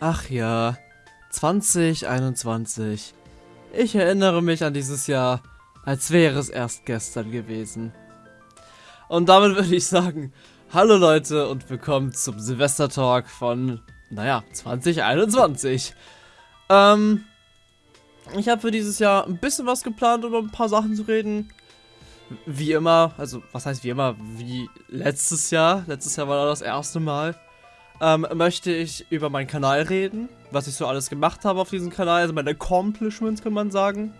Ach ja, 2021. Ich erinnere mich an dieses Jahr, als wäre es erst gestern gewesen. Und damit würde ich sagen, hallo Leute und willkommen zum Silvester-Talk von, naja, 2021. Ähm, ich habe für dieses Jahr ein bisschen was geplant, um ein paar Sachen zu reden. Wie immer, also was heißt wie immer, wie letztes Jahr, letztes Jahr war das erste Mal ähm, möchte ich über meinen Kanal reden, was ich so alles gemacht habe auf diesem Kanal, also meine Accomplishments kann man sagen.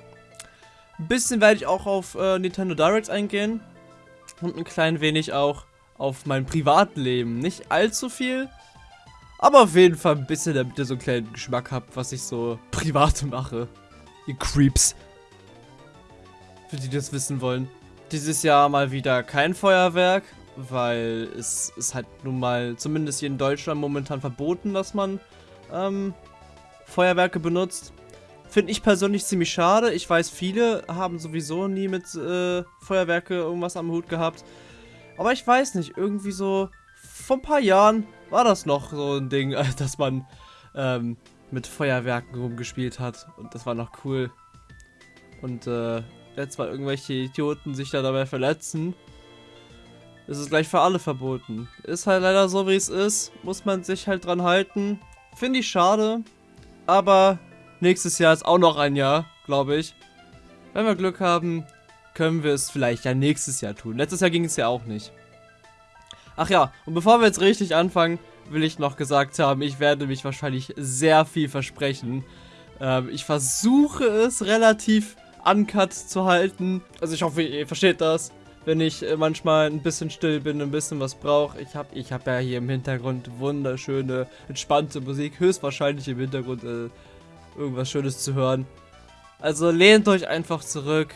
Ein bisschen werde ich auch auf äh, Nintendo Direct eingehen und ein klein wenig auch auf mein Privatleben. Nicht allzu viel, aber auf jeden Fall ein bisschen, damit ihr so einen kleinen Geschmack habt, was ich so privat mache. Ihr Creeps. Für die, die das wissen wollen. Dieses Jahr mal wieder kein Feuerwerk weil es ist halt nun mal, zumindest hier in Deutschland momentan verboten, dass man ähm, Feuerwerke benutzt. Finde ich persönlich ziemlich schade. Ich weiß, viele haben sowieso nie mit äh, Feuerwerke irgendwas am Hut gehabt. Aber ich weiß nicht, irgendwie so vor ein paar Jahren war das noch so ein Ding, dass man ähm, mit Feuerwerken rumgespielt hat. Und das war noch cool. Und äh, jetzt, weil irgendwelche Idioten sich da dabei verletzen, ist es gleich für alle verboten. Ist halt leider so, wie es ist. Muss man sich halt dran halten. Finde ich schade. Aber nächstes Jahr ist auch noch ein Jahr, glaube ich. Wenn wir Glück haben, können wir es vielleicht ja nächstes Jahr tun. Letztes Jahr ging es ja auch nicht. Ach ja, und bevor wir jetzt richtig anfangen, will ich noch gesagt haben, ich werde mich wahrscheinlich sehr viel versprechen. Ähm, ich versuche es relativ uncut zu halten. Also ich hoffe, ihr versteht das wenn ich äh, manchmal ein bisschen still bin, ein bisschen was brauche. Ich habe ich hab ja hier im Hintergrund wunderschöne, entspannte Musik. Höchstwahrscheinlich im Hintergrund äh, irgendwas Schönes zu hören. Also lehnt euch einfach zurück.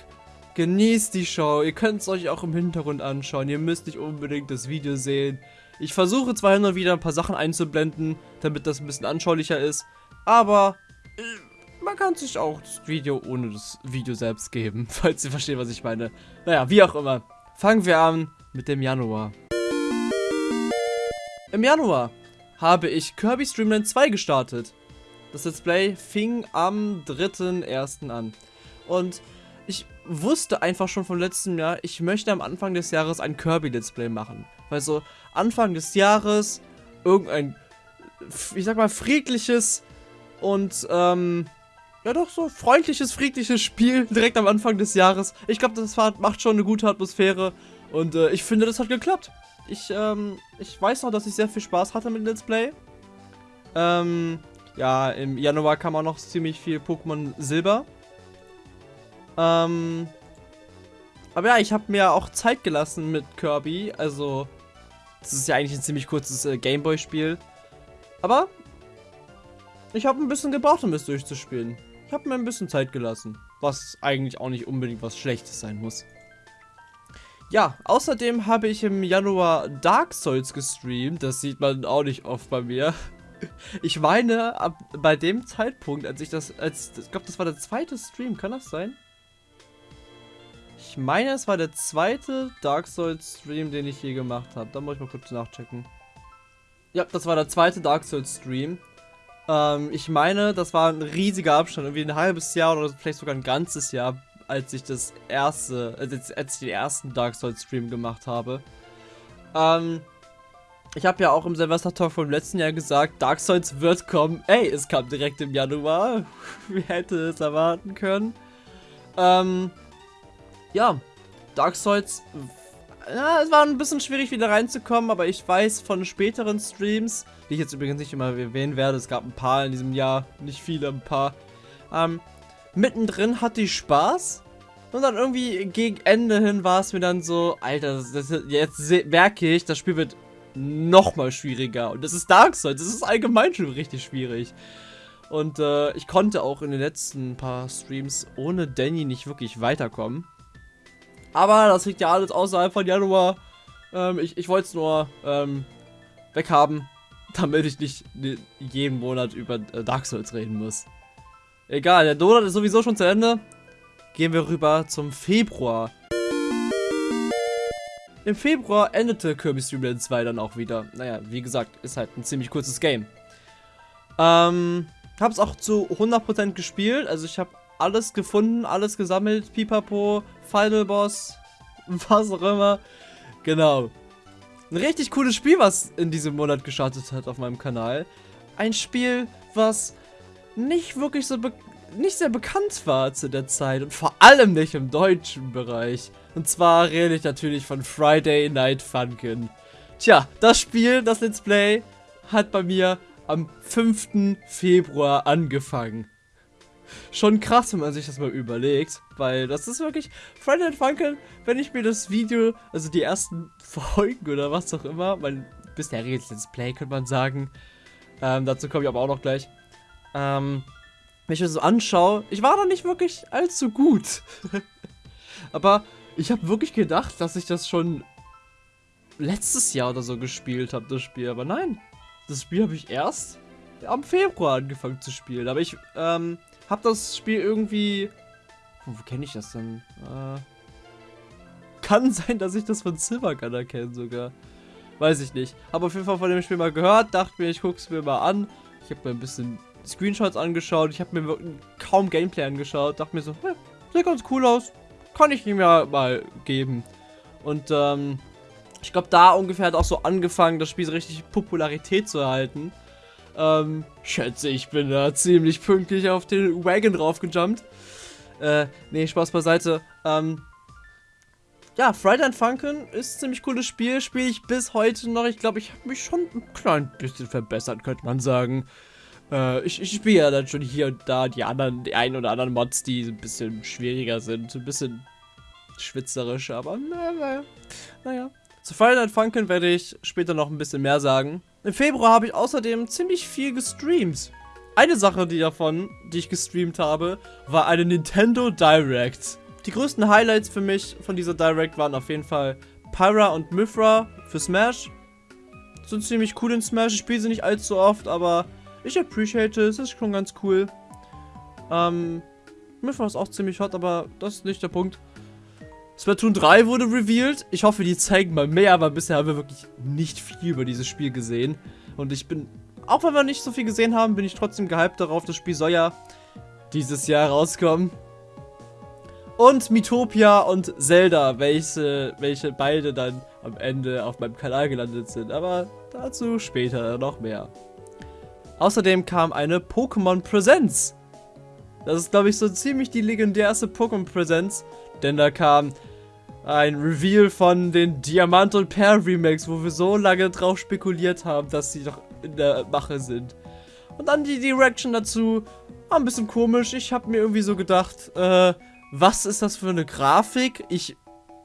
Genießt die Show. Ihr könnt es euch auch im Hintergrund anschauen. Ihr müsst nicht unbedingt das Video sehen. Ich versuche zwar und wieder ein paar Sachen einzublenden, damit das ein bisschen anschaulicher ist. Aber äh, man kann sich auch das Video ohne das Video selbst geben, falls ihr versteht, was ich meine. Naja, wie auch immer. Fangen wir an mit dem Januar. Im Januar habe ich Kirby Streamland 2 gestartet. Das Let's Play fing am 3.1. an. Und ich wusste einfach schon vom letzten Jahr, ich möchte am Anfang des Jahres ein Kirby Let's Play machen. Weil so Anfang des Jahres irgendein, ich sag mal, friedliches und ähm, ja doch, so freundliches, friedliches Spiel direkt am Anfang des Jahres. Ich glaube, das macht schon eine gute Atmosphäre und äh, ich finde, das hat geklappt. Ich, ähm, ich weiß noch, dass ich sehr viel Spaß hatte mit Let's Play. Ähm, ja, im Januar kam auch noch ziemlich viel Pokémon Silber. Ähm, aber ja, ich habe mir auch Zeit gelassen mit Kirby, also, das ist ja eigentlich ein ziemlich kurzes äh, Gameboy-Spiel. Aber ich habe ein bisschen gebraucht, um es durchzuspielen. Ich habe mir ein bisschen Zeit gelassen. Was eigentlich auch nicht unbedingt was Schlechtes sein muss. Ja, außerdem habe ich im Januar Dark Souls gestreamt. Das sieht man auch nicht oft bei mir. Ich meine, ab, bei dem Zeitpunkt, als ich das, als, ich glaube, das war der zweite Stream, kann das sein? Ich meine, es war der zweite Dark Souls Stream, den ich je gemacht habe. Da muss ich mal kurz nachchecken. Ja, das war der zweite Dark Souls Stream. Ähm, ich meine, das war ein riesiger Abstand, irgendwie ein halbes Jahr oder vielleicht sogar ein ganzes Jahr, als ich das erste, als, als ich den ersten Dark Souls Stream gemacht habe. Ähm, ich habe ja auch im Silvester Talk vom letzten Jahr gesagt, Dark Souls wird kommen. Ey, es kam direkt im Januar. Wer hätte es erwarten können? Ähm, ja, Dark Souls ja, es war ein bisschen schwierig wieder reinzukommen, aber ich weiß von späteren Streams, die ich jetzt übrigens nicht immer erwähnen werde, es gab ein paar in diesem Jahr, nicht viele, ein paar. Ähm, mittendrin hatte ich Spaß und dann irgendwie gegen Ende hin war es mir dann so, Alter, das, das, jetzt merke ich, das Spiel wird nochmal schwieriger und das ist Dark Souls, das ist allgemein schon richtig schwierig. Und äh, ich konnte auch in den letzten paar Streams ohne Danny nicht wirklich weiterkommen. Aber das liegt ja alles außerhalb von Januar. Ähm, ich ich wollte es nur ähm, weghaben, damit ich nicht jeden Monat über äh, Dark Souls reden muss. Egal, der Donut ist sowieso schon zu Ende. Gehen wir rüber zum Februar. Im Februar endete Kirby Stream 2 dann auch wieder. Naja, wie gesagt, ist halt ein ziemlich kurzes Game. Ähm, hab's auch zu 100% gespielt. Also ich habe alles gefunden, alles gesammelt. Pipapo, Final Boss, was auch immer. Genau. Ein richtig cooles Spiel, was in diesem Monat gestartet hat auf meinem Kanal. Ein Spiel, was nicht wirklich so nicht sehr bekannt war zu der Zeit und vor allem nicht im deutschen Bereich. Und zwar rede ich natürlich von Friday Night Funkin'. Tja, das Spiel, das Let's Play, hat bei mir am 5. Februar angefangen. Schon krass, wenn man sich das mal überlegt, weil das ist wirklich Friday Night Funkin', wenn ich mir das Video, also die ersten Folgen oder was auch immer, mein bisheriges Let's Play, könnte man sagen, ähm, dazu komme ich aber auch noch gleich, ähm, wenn ich mir das so anschaue, ich war da nicht wirklich allzu gut. aber ich habe wirklich gedacht, dass ich das schon letztes Jahr oder so gespielt habe, das Spiel. Aber nein, das Spiel habe ich erst am Februar angefangen zu spielen. Aber ich ähm, habe das Spiel irgendwie... Wo, wo kenne ich das denn? Äh, kann sein, dass ich das von Silvergunner kenne sogar. Weiß ich nicht. Habe auf jeden Fall von dem Spiel mal gehört, dachte mir, ich gucke es mir mal an. Ich habe mir ein bisschen Screenshots angeschaut. Ich habe mir kaum Gameplay angeschaut. Dachte mir so, hey, sieht ganz cool aus. Kann ich ihm ja mal geben. Und ähm, ich glaube, da ungefähr hat auch so angefangen, das Spiel so richtig Popularität zu erhalten. Ähm, schätze, ich bin da ziemlich pünktlich auf den Wagon draufgejumpt. Äh, nee, Spaß beiseite. Ähm, ja, Friday and Funkin' ist ein ziemlich cooles Spiel. Spiele ich bis heute noch. Ich glaube, ich habe mich schon ein klein bisschen verbessert, könnte man sagen. Äh, ich, ich spiele ja dann schon hier und da die anderen, die ein oder anderen Mods, die ein bisschen schwieriger sind. Ein bisschen schwitzerisch, aber naja. naja. Zu Friday Night Funkin' werde ich später noch ein bisschen mehr sagen. Im Februar habe ich außerdem ziemlich viel gestreamt. Eine Sache die davon, die ich gestreamt habe, war eine Nintendo Direct. Die größten Highlights für mich von dieser Direct waren auf jeden Fall Pyra und Mythra für Smash. Sind ziemlich cool in Smash. Ich spiele sie nicht allzu oft, aber ich appreciate es. Ist schon ganz cool. Ähm, Mythra ist auch ziemlich hot, aber das ist nicht der Punkt. Splatoon 3 wurde revealed. Ich hoffe, die zeigen mal mehr, aber bisher haben wir wirklich nicht viel über dieses Spiel gesehen. Und ich bin, auch wenn wir nicht so viel gesehen haben, bin ich trotzdem gehypt darauf. Das Spiel soll ja dieses Jahr rauskommen. Und Mitopia und Zelda, welche, welche beide dann am Ende auf meinem Kanal gelandet sind. Aber dazu später noch mehr. Außerdem kam eine Pokémon Präsenz. Das ist, glaube ich, so ziemlich die legendärste Pokémon Präsenz, denn da kam ein Reveal von den Diamant und Perl Remakes, wo wir so lange drauf spekuliert haben, dass sie doch in der Mache sind. Und dann die Direction dazu, war ein bisschen komisch. Ich habe mir irgendwie so gedacht, äh, was ist das für eine Grafik? Ich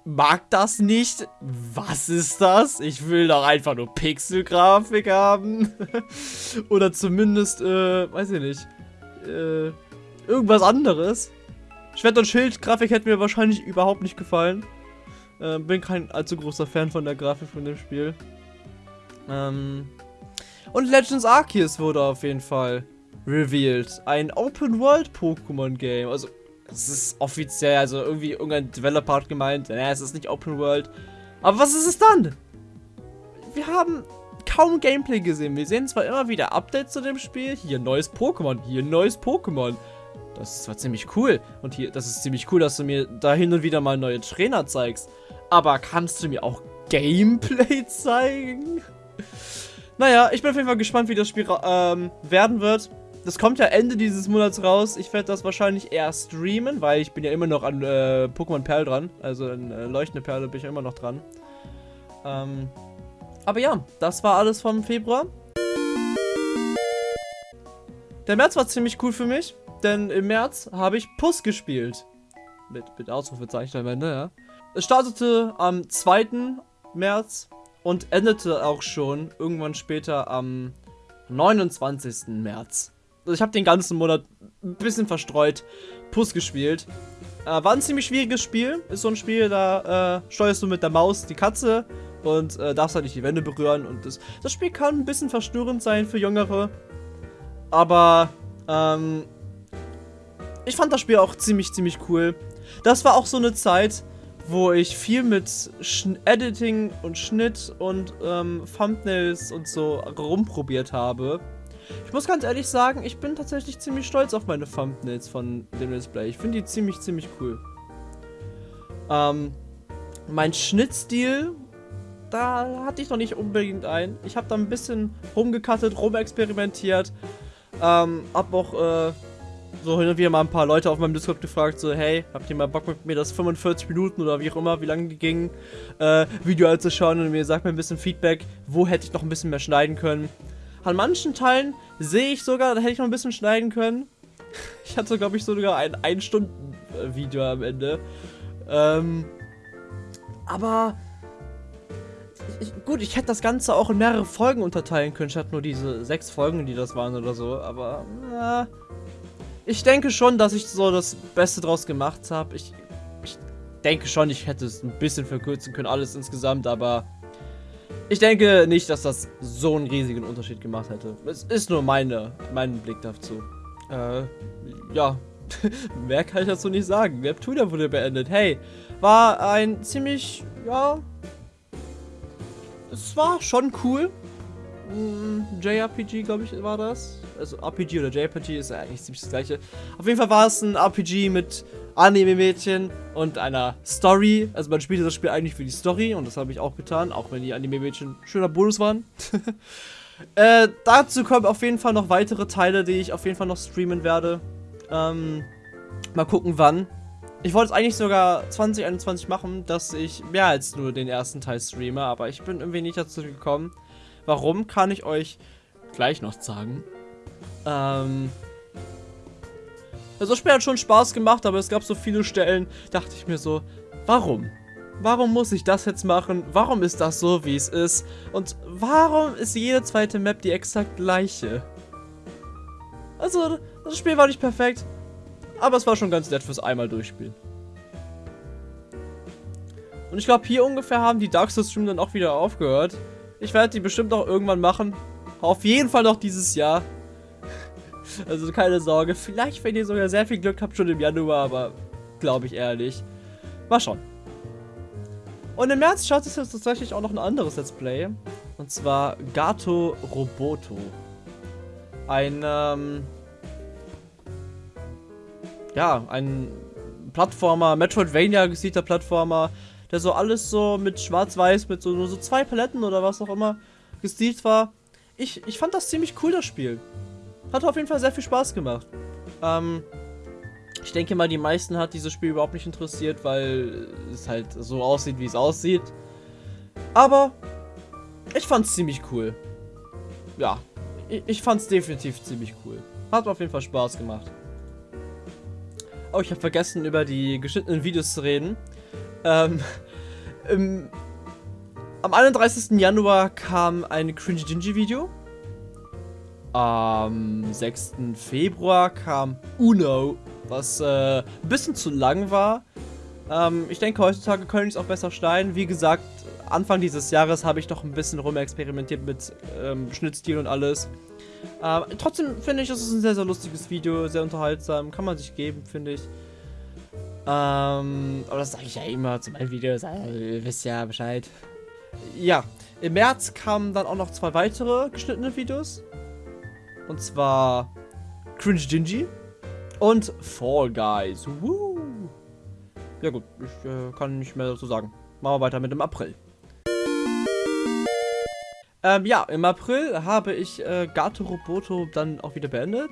mag das nicht. Was ist das? Ich will doch einfach nur Pixel-Grafik haben. Oder zumindest, äh, weiß ich nicht, äh, irgendwas anderes. Schwert- und Schild-Grafik hätte mir wahrscheinlich überhaupt nicht gefallen. Äh, bin kein allzu großer Fan von der Grafik von dem Spiel. Ähm und Legends Arceus wurde auf jeden Fall revealed. Ein Open-World-Pokémon-Game. Also, es ist offiziell, also irgendwie irgendein Developer hat gemeint, naja, es ist nicht Open-World. Aber was ist es dann? Wir haben kaum Gameplay gesehen. Wir sehen zwar immer wieder Updates zu dem Spiel. Hier neues Pokémon, hier neues Pokémon. Das ist zwar ziemlich cool. Und hier, das ist ziemlich cool, dass du mir da hin und wieder mal neue Trainer zeigst. Aber kannst du mir auch Gameplay zeigen? Naja, ich bin auf jeden Fall gespannt, wie das Spiel ähm, werden wird. Das kommt ja Ende dieses Monats raus. Ich werde das wahrscheinlich eher streamen, weil ich bin ja immer noch an äh, Pokémon Perl dran. Also in äh, Leuchtende Perle bin ich ja immer noch dran. Ähm, aber ja, das war alles vom Februar. Der März war ziemlich cool für mich denn im März habe ich Puss gespielt. Mit, mit Ausrufezeichen am Ende, ja. Es startete am 2. März und endete auch schon irgendwann später am 29. März. Also ich habe den ganzen Monat ein bisschen verstreut Puss gespielt. Äh, war ein ziemlich schwieriges Spiel. Ist so ein Spiel, da äh, steuerst du mit der Maus die Katze und äh, darfst halt nicht die Wände berühren. Und das, das Spiel kann ein bisschen verstörend sein für Jüngere. Aber ähm, ich fand das Spiel auch ziemlich, ziemlich cool. Das war auch so eine Zeit, wo ich viel mit Sch Editing und Schnitt und ähm, Thumbnails und so rumprobiert habe. Ich muss ganz ehrlich sagen, ich bin tatsächlich ziemlich stolz auf meine Thumbnails von dem Display. Ich finde die ziemlich, ziemlich cool. Ähm, mein Schnittstil, da hatte ich noch nicht unbedingt ein. Ich habe da ein bisschen rumgekattet, rumexperimentiert. Ähm, hab auch äh, so hin und wieder mal ein paar Leute auf meinem Discord gefragt, so, hey, habt ihr mal Bock mit mir das 45 Minuten oder wie auch immer, wie lange die gingen, äh, Video anzuschauen und mir sagt mir ein bisschen Feedback, wo hätte ich noch ein bisschen mehr schneiden können. An manchen Teilen sehe ich sogar, da hätte ich noch ein bisschen schneiden können. Ich hatte, glaube ich, sogar ein 1-Stunden-Video am Ende. Ähm, aber ich, gut, ich hätte das Ganze auch in mehrere Folgen unterteilen können, statt nur diese sechs Folgen, die das waren oder so. Aber na, ich denke schon, dass ich so das Beste draus gemacht habe. Ich, ich denke schon, ich hätte es ein bisschen verkürzen können, alles insgesamt, aber ich denke nicht, dass das so einen riesigen Unterschied gemacht hätte. Es ist nur meine, mein Blick dazu. Äh, ja. Mehr kann ich dazu nicht sagen. Neptunia wurde beendet. Hey, war ein ziemlich, ja, es war schon cool. Mm, JRPG, glaube ich, war das. Also RPG oder JRPG ist ja eigentlich ziemlich das gleiche. Auf jeden Fall war es ein RPG mit Anime-Mädchen und einer Story. Also man spielt das Spiel eigentlich für die Story und das habe ich auch getan, auch wenn die Anime-Mädchen schöner Bonus waren. äh, dazu kommen auf jeden Fall noch weitere Teile, die ich auf jeden Fall noch streamen werde. Ähm, mal gucken wann. Ich wollte es eigentlich sogar 2021 machen, dass ich mehr als nur den ersten Teil streame, aber ich bin irgendwie nicht dazu gekommen. Warum, kann ich euch gleich noch sagen. Ähm... Also das Spiel hat schon Spaß gemacht, aber es gab so viele Stellen, dachte ich mir so, warum? Warum muss ich das jetzt machen? Warum ist das so, wie es ist? Und warum ist jede zweite Map die exakt gleiche? Also, das Spiel war nicht perfekt, aber es war schon ganz nett fürs einmal durchspielen. Und ich glaube, hier ungefähr haben die Dark Souls Stream dann auch wieder aufgehört. Ich werde die bestimmt auch irgendwann machen. Auf jeden Fall noch dieses Jahr. Also keine Sorge. Vielleicht, wenn ihr sogar sehr viel Glück habt, schon im Januar, aber glaube ich ehrlich. Mal schauen. Und im März schaut es jetzt tatsächlich auch noch ein anderes Let's Play. Und zwar Gato Roboto. Ein, ähm, ja, ein Plattformer, Metroidvania gesiechter Plattformer, der so alles so mit schwarz-weiß, mit so, nur so zwei Paletten oder was auch immer gestilt war. Ich, ich fand das ziemlich cool, das Spiel. Hat auf jeden Fall sehr viel Spaß gemacht. Ähm, ich denke mal, die meisten hat dieses Spiel überhaupt nicht interessiert, weil es halt so aussieht, wie es aussieht. Aber ich fand's ziemlich cool. Ja, ich, ich fand's definitiv ziemlich cool. Hat auf jeden Fall Spaß gemacht. Oh, ich habe vergessen, über die geschnittenen Videos zu reden. Ähm, im, am 31. Januar kam ein Cringe Dingy Video. Am 6. Februar kam Uno, was äh, ein bisschen zu lang war. Ähm, ich denke, heutzutage können ich es auch besser schneiden. Wie gesagt, Anfang dieses Jahres habe ich doch ein bisschen rumexperimentiert mit ähm, Schnittstil und alles. Ähm, trotzdem finde ich, es ist ein sehr, sehr lustiges Video, sehr unterhaltsam, kann man sich geben, finde ich. Ähm, aber das sage ich ja immer zu meinen Videos, also, ihr wisst ja Bescheid. Ja, im März kamen dann auch noch zwei weitere geschnittene Videos. Und zwar Cringe Dingy und Fall Guys. Woo! Ja gut, ich äh, kann nicht mehr dazu sagen. Machen wir weiter mit dem April. Ähm, ja, im April habe ich äh, Gato Roboto dann auch wieder beendet.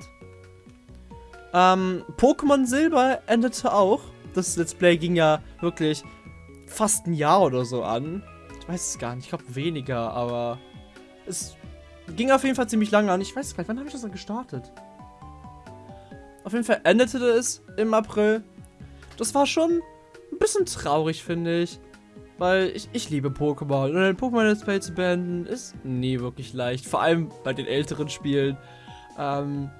Ähm, Pokémon Silber endete auch das Let's Play ging ja wirklich fast ein Jahr oder so an. Ich weiß es gar nicht, ich glaube weniger, aber es ging auf jeden Fall ziemlich lange an. Ich weiß gar nicht, wann habe ich das dann gestartet? Auf jeden Fall endete es im April. Das war schon ein bisschen traurig, finde ich. Weil ich, ich liebe Pokémon. Und ein Pokémon Let's Play zu beenden ist nie wirklich leicht. Vor allem bei den älteren Spielen. Ähm,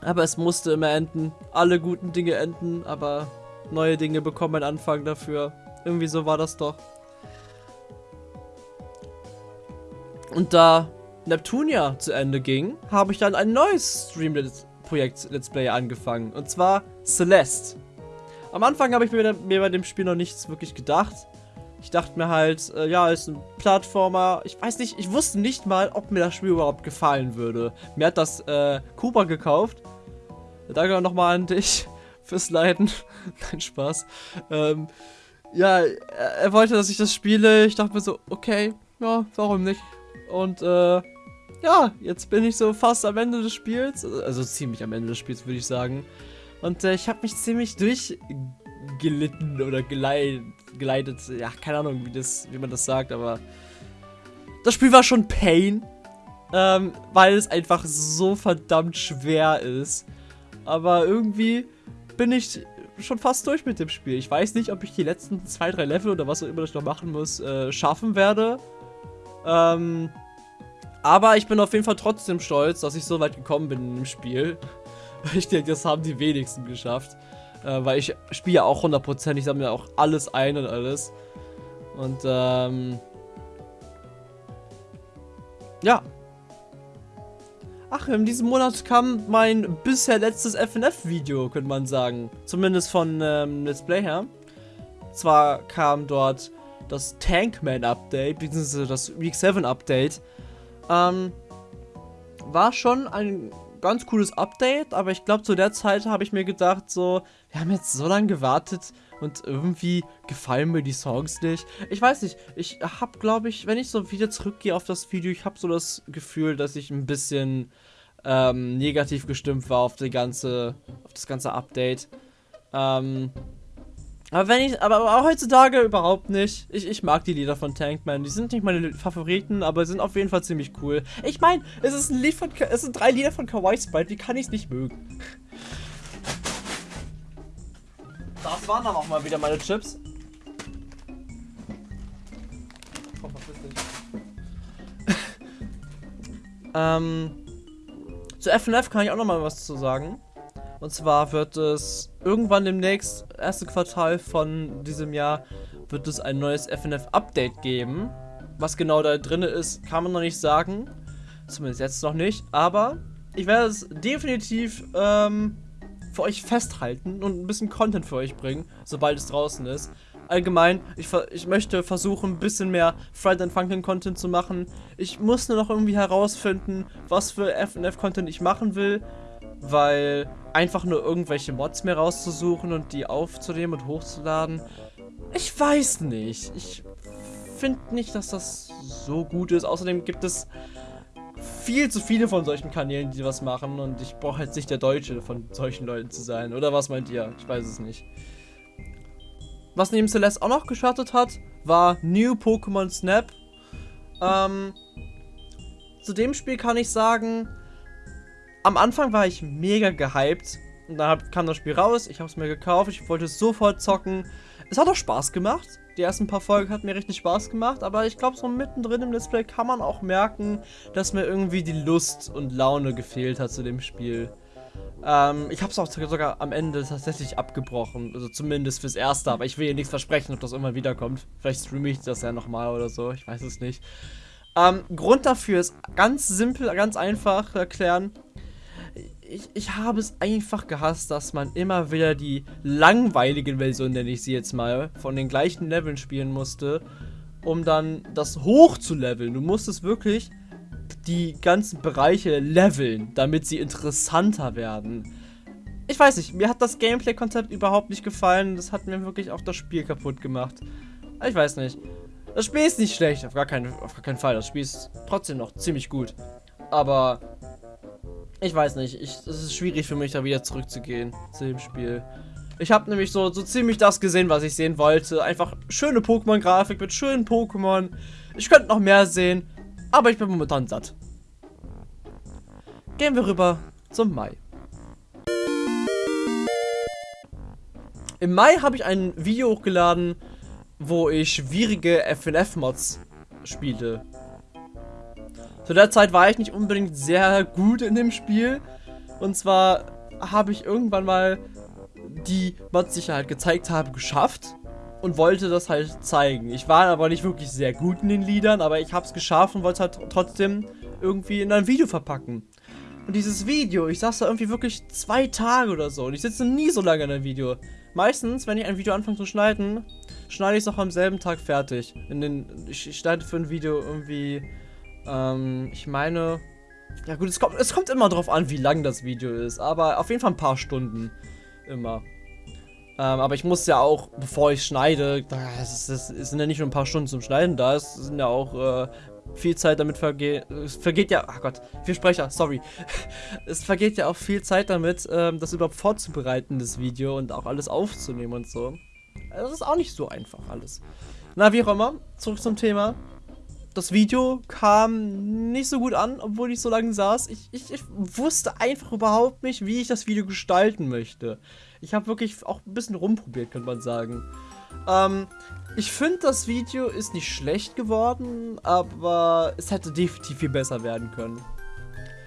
aber es musste immer enden. Alle guten Dinge enden, aber neue Dinge bekommen einen Anfang dafür. Irgendwie so war das doch. Und da Neptunia zu Ende ging, habe ich dann ein neues Stream-Projekt Let's Play angefangen. Und zwar Celeste. Am Anfang habe ich mir, mir, bei dem Spiel noch nichts wirklich gedacht. Ich dachte mir halt, äh, ja, ist ein Plattformer. Ich weiß nicht, ich wusste nicht mal, ob mir das Spiel überhaupt gefallen würde. Mir hat das äh, Cooper gekauft. Danke nochmal an dich fürs Leiden. Nein, Spaß. Ähm, ja, er, wollte, dass ich das spiele. Ich dachte mir so, okay, ja, warum nicht? Und äh, ja, jetzt bin ich so fast am Ende des Spiels. Also ziemlich am Ende des Spiels, würde ich sagen. Und äh, ich habe mich ziemlich durchgelitten oder geleitet. Ja, keine Ahnung, wie, das, wie man das sagt, aber das Spiel war schon Pain. Ähm, weil es einfach so verdammt schwer ist. Aber irgendwie bin ich schon fast durch mit dem Spiel. Ich weiß nicht, ob ich die letzten zwei, drei Level oder was auch immer ich noch machen muss, äh, schaffen werde. Ähm, aber ich bin auf jeden Fall trotzdem stolz, dass ich so weit gekommen bin im Spiel. Ich denke, das haben die wenigsten geschafft. Äh, weil ich spiele ja auch 100%, ich sammle ja auch alles ein und alles. Und ähm... Ja. Ach, in diesem Monat kam mein bisher letztes FNF-Video, könnte man sagen. Zumindest von ähm, Let's Play her. Zwar kam dort das Tankman-Update, beziehungsweise das Week 7 Update. Ähm, war schon ein ganz cooles Update, aber ich glaube, zu der Zeit habe ich mir gedacht, so, wir haben jetzt so lange gewartet und irgendwie gefallen mir die Songs nicht. Ich weiß nicht, ich habe, glaube ich, wenn ich so wieder zurückgehe auf das Video, ich habe so das Gefühl, dass ich ein bisschen ähm, negativ gestimmt war auf, die ganze, auf das ganze Update. Ähm, aber wenn ich, aber auch heutzutage überhaupt nicht. Ich, ich mag die Lieder von Tankman. Die sind nicht meine Favoriten, aber sind auf jeden Fall ziemlich cool. Ich meine, es es sind drei Lieder von Kawaii Sprite. Wie kann ich es nicht mögen? Das waren dann auch mal wieder meine Chips. Komm, verpiss dich. ähm, zu FNF kann ich auch noch mal was zu sagen. Und zwar wird es irgendwann demnächst, erste Quartal von diesem Jahr, wird es ein neues FNF-Update geben. Was genau da drin ist, kann man noch nicht sagen. Zumindest jetzt noch nicht. Aber ich werde es definitiv ähm, für euch festhalten und ein bisschen Content für euch bringen, sobald es draußen ist. Allgemein, ich, ich möchte versuchen, ein bisschen mehr Friday and Funkin' Content zu machen. Ich muss nur noch irgendwie herausfinden, was für FNF-Content ich machen will weil einfach nur irgendwelche Mods mehr rauszusuchen und die aufzunehmen und hochzuladen, ich weiß nicht. Ich finde nicht, dass das so gut ist. Außerdem gibt es viel zu viele von solchen Kanälen, die was machen und ich brauche jetzt nicht der Deutsche von solchen Leuten zu sein. Oder was meint ihr? Ich weiß es nicht. Was neben Celeste auch noch gestartet hat, war New Pokémon Snap. Ähm, zu dem Spiel kann ich sagen, am Anfang war ich mega gehypt. Und dann kam das Spiel raus, ich habe es mir gekauft, ich wollte es sofort zocken. Es hat auch Spaß gemacht. Die ersten paar Folgen hat mir richtig Spaß gemacht, aber ich glaube, so mittendrin im Display kann man auch merken, dass mir irgendwie die Lust und Laune gefehlt hat zu dem Spiel. Ähm, ich habe es auch sogar am Ende tatsächlich abgebrochen, also zumindest fürs Erste, aber ich will hier nichts versprechen, ob das immer wiederkommt. Vielleicht streame ich das ja nochmal oder so, ich weiß es nicht. Ähm, Grund dafür ist ganz simpel, ganz einfach erklären ich, ich habe es einfach gehasst, dass man immer wieder die langweiligen Versionen, nenne ich sie jetzt mal, von den gleichen Leveln spielen musste, um dann das hoch zu leveln. Du musstest wirklich die ganzen Bereiche leveln, damit sie interessanter werden. Ich weiß nicht, mir hat das Gameplay-Konzept überhaupt nicht gefallen. Das hat mir wirklich auch das Spiel kaputt gemacht. Ich weiß nicht. Das Spiel ist nicht schlecht, auf gar, keinen, auf gar keinen Fall. Das Spiel ist trotzdem noch ziemlich gut. Aber ich weiß nicht, ich, es ist schwierig für mich, da wieder zurückzugehen zu dem Spiel. Ich habe nämlich so, so ziemlich das gesehen, was ich sehen wollte. Einfach schöne Pokémon-Grafik mit schönen Pokémon. Ich könnte noch mehr sehen, aber ich bin momentan satt. Gehen wir rüber zum Mai. Im Mai habe ich ein Video hochgeladen, wo ich schwierige FNF-Mods spiele. Zu der Zeit war ich nicht unbedingt sehr gut in dem Spiel. Und zwar habe ich irgendwann mal die Mods, die ich halt gezeigt habe, geschafft. Und wollte das halt zeigen. Ich war aber nicht wirklich sehr gut in den Liedern, aber ich habe es geschafft und wollte es halt trotzdem irgendwie in ein Video verpacken. Und dieses Video, ich saß da irgendwie wirklich zwei Tage oder so. Und ich sitze nie so lange in einem Video. Meistens, wenn ich ein Video anfange zu schneiden, schneide ich es auch am selben Tag fertig. In den, ich schneide für ein Video irgendwie, ähm, ich meine, ja gut, es kommt, es kommt immer drauf an, wie lang das Video ist, aber auf jeden Fall ein paar Stunden. Immer. Ähm, aber ich muss ja auch, bevor ich schneide, es, sind ja nicht nur ein paar Stunden zum Schneiden da, es sind ja auch äh, viel Zeit damit vergeht. Es vergeht ja, ach Gott, viel Sprecher, sorry. es vergeht ja auch viel Zeit damit, ähm, das überhaupt vorzubereiten, das Video und auch alles aufzunehmen und so. Also das ist auch nicht so einfach alles. Na, wie auch immer, zurück zum Thema. Das Video kam nicht so gut an, obwohl ich so lange saß. Ich, ich, ich wusste einfach überhaupt nicht, wie ich das Video gestalten möchte. Ich habe wirklich auch ein bisschen rumprobiert, könnte man sagen. Ähm, ich finde, das Video ist nicht schlecht geworden, aber es hätte definitiv viel besser werden können.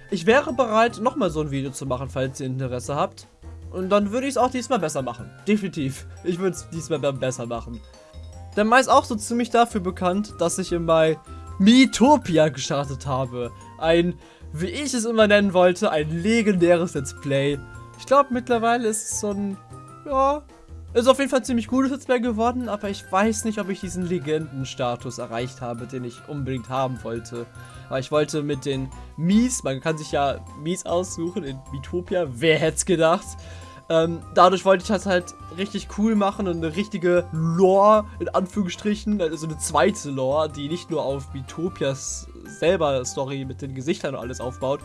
Ich wäre bereit, nochmal so ein Video zu machen, falls ihr Interesse habt. Und dann würde ich es auch diesmal besser machen. Definitiv. Ich würde es diesmal besser machen. Der Mai ist auch so ziemlich dafür bekannt, dass ich im Mai Miitopia gestartet habe. Ein, wie ich es immer nennen wollte, ein legendäres Let's Play. Ich glaube, mittlerweile ist es so ein, ja, ist auf jeden Fall ein ziemlich gutes Let's Play geworden, aber ich weiß nicht, ob ich diesen Legendenstatus erreicht habe, den ich unbedingt haben wollte. Weil ich wollte mit den Mies, man kann sich ja Mies aussuchen in Miitopia, wer hätte es gedacht. Ähm, dadurch wollte ich das halt richtig cool machen und eine richtige Lore, in Anführungsstrichen, also eine zweite Lore, die nicht nur auf Miitopias selber Story mit den Gesichtern und alles aufbaut,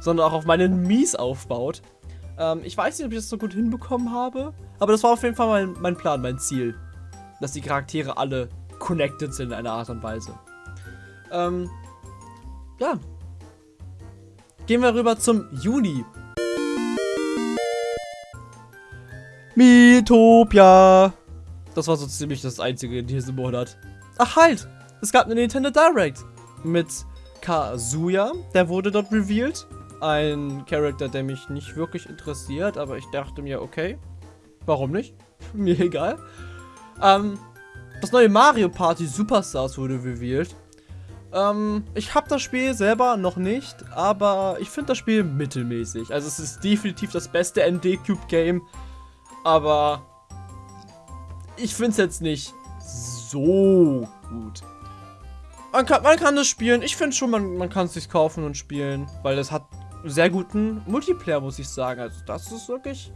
sondern auch auf meinen Mies aufbaut. Ähm, ich weiß nicht, ob ich das so gut hinbekommen habe, aber das war auf jeden Fall mein, mein Plan, mein Ziel. Dass die Charaktere alle connected sind in einer Art und Weise. Ähm, ja. Gehen wir rüber zum Juni. Miitopia. Das war so ziemlich das einzige in diesem Monat. Ach halt, es gab eine Nintendo Direct mit Kazuya, der wurde dort revealed ein Charakter, der mich nicht wirklich interessiert, aber ich dachte mir, okay, warum nicht? mir egal. Ähm, das neue Mario Party Superstars wurde revealed. Ähm, ich habe das Spiel selber noch nicht, aber ich finde das Spiel mittelmäßig. Also es ist definitiv das beste ND Cube Game, aber ich finde es jetzt nicht so gut. Man kann, man kann das spielen. Ich finde schon, man, man kann es sich kaufen und spielen, weil es hat sehr guten Multiplayer, muss ich sagen. Also das ist wirklich,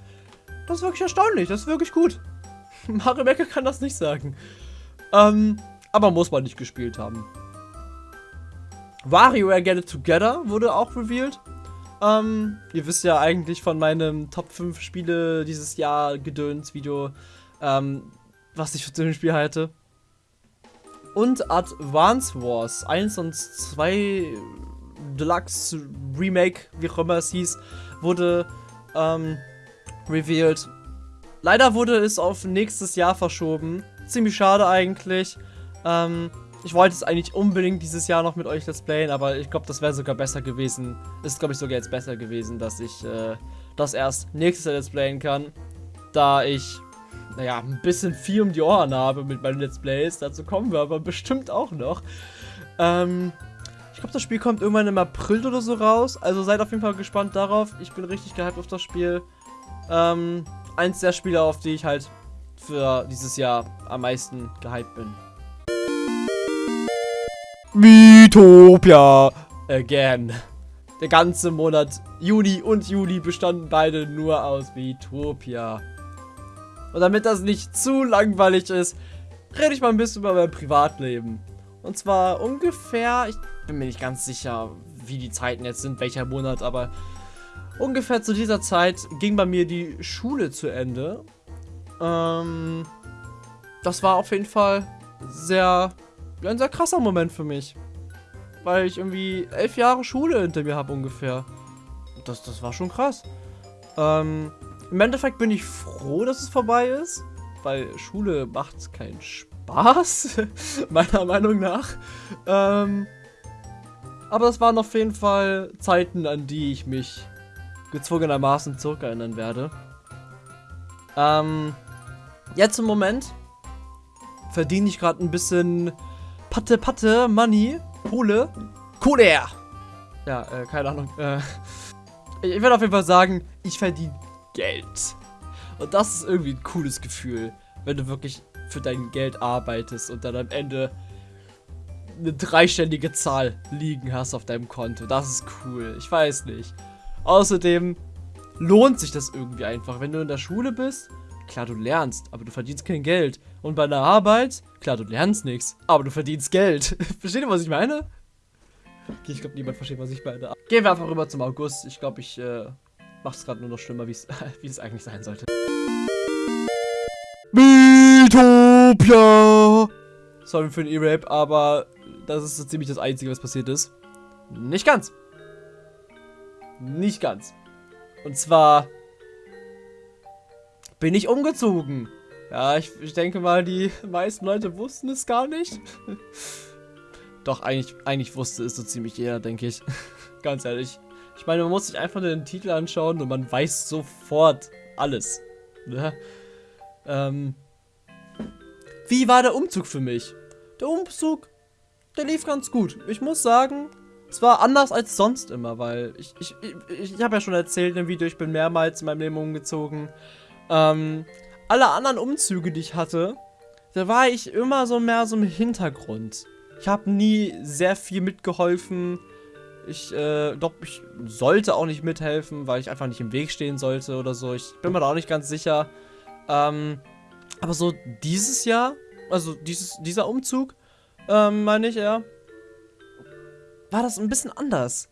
das ist wirklich erstaunlich. Das ist wirklich gut. Mario Maker kann das nicht sagen. Ähm, aber muss man nicht gespielt haben. WarioWare Get It Together wurde auch revealed. Ähm, ihr wisst ja eigentlich von meinem Top 5 Spiele dieses Jahr Gedöns Video, ähm, was ich für dem Spiel halte. Und Advance Wars 1 und 2 Deluxe Remake, wie auch immer es hieß, wurde ähm, revealed. Leider wurde es auf nächstes Jahr verschoben. Ziemlich schade eigentlich. Ähm, ich wollte es eigentlich unbedingt dieses Jahr noch mit euch Let's Playen, aber ich glaube, das wäre sogar besser gewesen. Ist, glaube ich, sogar jetzt besser gewesen, dass ich äh, das erst nächstes Jahr Let's Playen kann. Da ich, naja, ein bisschen viel um die Ohren habe mit meinen Let's Plays. Dazu kommen wir aber bestimmt auch noch. Ähm, ich glaube, das Spiel kommt irgendwann im April oder so raus. Also seid auf jeden Fall gespannt darauf. Ich bin richtig gehypt auf das Spiel. Ähm, eins der Spiele, auf die ich halt für dieses Jahr am meisten gehypt bin. Miitopia again. Der ganze Monat Juni und Juli bestanden beide nur aus Miitopia. Und damit das nicht zu langweilig ist, rede ich mal ein bisschen über mein Privatleben. Und zwar ungefähr, ich bin mir nicht ganz sicher, wie die Zeiten jetzt sind, welcher Monat, aber ungefähr zu dieser Zeit ging bei mir die Schule zu Ende. Ähm, das war auf jeden Fall sehr, ein sehr krasser Moment für mich. Weil ich irgendwie elf Jahre Schule hinter mir habe ungefähr. Das, das war schon krass. Ähm, Im Endeffekt bin ich froh, dass es vorbei ist. Weil Schule macht keinen Spaß. meiner Meinung nach. Ähm, aber das waren auf jeden Fall Zeiten, an die ich mich gezwungenermaßen zurückerinnern werde. Ähm, jetzt im Moment verdiene ich gerade ein bisschen Patte Patte Money, Kohle, Kohle. Ja, äh, keine Ahnung. Äh, ich werde auf jeden Fall sagen, ich verdiene Geld. Und das ist irgendwie ein cooles Gefühl, wenn du wirklich für dein Geld arbeitest und dann am Ende eine dreistellige Zahl liegen hast auf deinem Konto. Das ist cool. Ich weiß nicht. Außerdem lohnt sich das irgendwie einfach. Wenn du in der Schule bist, klar, du lernst, aber du verdienst kein Geld. Und bei einer Arbeit, klar, du lernst nichts, aber du verdienst Geld. Versteht ihr, was ich meine? Okay, ich glaube, niemand versteht, was ich meine. Gehen wir einfach rüber zum August. Ich glaube, ich äh, mache es gerade nur noch schlimmer, wie es eigentlich sein sollte. Mythopia! Sorry für den E-Rap, aber das ist so ziemlich das Einzige, was passiert ist. Nicht ganz. Nicht ganz. Und zwar bin ich umgezogen. Ja, ich, ich denke mal, die meisten Leute wussten es gar nicht. Doch, eigentlich, eigentlich wusste es so ziemlich jeder, denke ich. Ganz ehrlich. Ich meine, man muss sich einfach den Titel anschauen und man weiß sofort alles. Ne? Ähm, wie war der Umzug für mich? Der Umzug, der lief ganz gut. Ich muss sagen, es war anders als sonst immer, weil ich, ich, ich, ich habe ja schon erzählt im Video, ich bin mehrmals in meinem Leben umgezogen. Ähm, alle anderen Umzüge, die ich hatte, da war ich immer so mehr so im Hintergrund. Ich habe nie sehr viel mitgeholfen. Ich, äh, doch, ich sollte auch nicht mithelfen, weil ich einfach nicht im Weg stehen sollte oder so. Ich bin mir da auch nicht ganz sicher. Ähm, aber so dieses Jahr, also dieses, dieser Umzug, ähm, meine ich, ja, war das ein bisschen anders.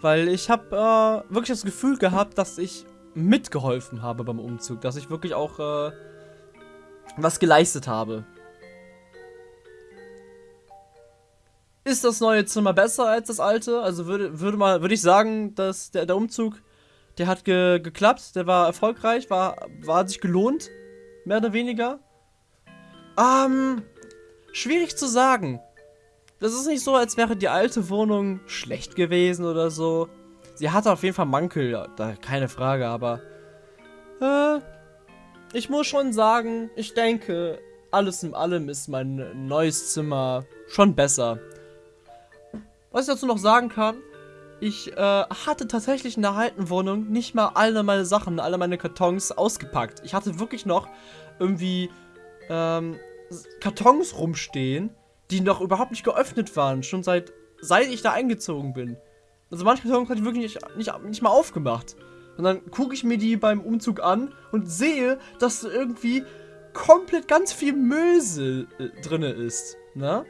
Weil ich habe äh, wirklich das Gefühl gehabt, dass ich mitgeholfen habe beim Umzug. Dass ich wirklich auch äh, was geleistet habe. Ist das neue Zimmer besser als das alte? Also würde, würde, mal, würde ich sagen, dass der, der Umzug, der hat ge, geklappt, der war erfolgreich, war, war sich gelohnt, mehr oder weniger. Ähm, schwierig zu sagen. Das ist nicht so, als wäre die alte Wohnung schlecht gewesen oder so. Sie hatte auf jeden Fall Mankel, da keine Frage, aber äh, ich muss schon sagen, ich denke, alles in allem ist mein neues Zimmer schon besser. Was ich dazu noch sagen kann, ich äh, hatte tatsächlich in der alten Wohnung nicht mal alle meine Sachen, alle meine Kartons ausgepackt. Ich hatte wirklich noch irgendwie ähm, Kartons rumstehen, die noch überhaupt nicht geöffnet waren, schon seit, seit ich da eingezogen bin. Also manche Kartons hatte ich wirklich nicht, nicht, nicht mal aufgemacht. Und dann gucke ich mir die beim Umzug an und sehe, dass irgendwie komplett ganz viel Müll äh, drin ist. Ne?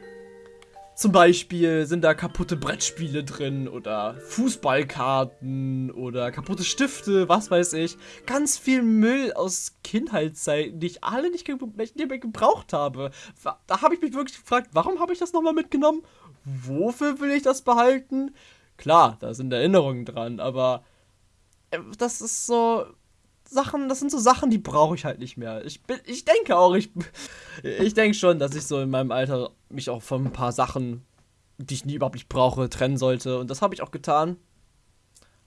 Zum Beispiel sind da kaputte Brettspiele drin oder Fußballkarten oder kaputte Stifte, was weiß ich. Ganz viel Müll aus Kindheitszeiten, die ich alle nicht, nicht mehr gebraucht habe. Da habe ich mich wirklich gefragt, warum habe ich das nochmal mitgenommen? Wofür will ich das behalten? Klar, da sind Erinnerungen dran, aber äh, das ist so Sachen, das sind so Sachen, die brauche ich halt nicht mehr. Ich bin, ich denke auch, ich, ich denke schon, dass ich so in meinem Alter mich auch von ein paar Sachen, die ich nie überhaupt nicht brauche, trennen sollte. Und das habe ich auch getan.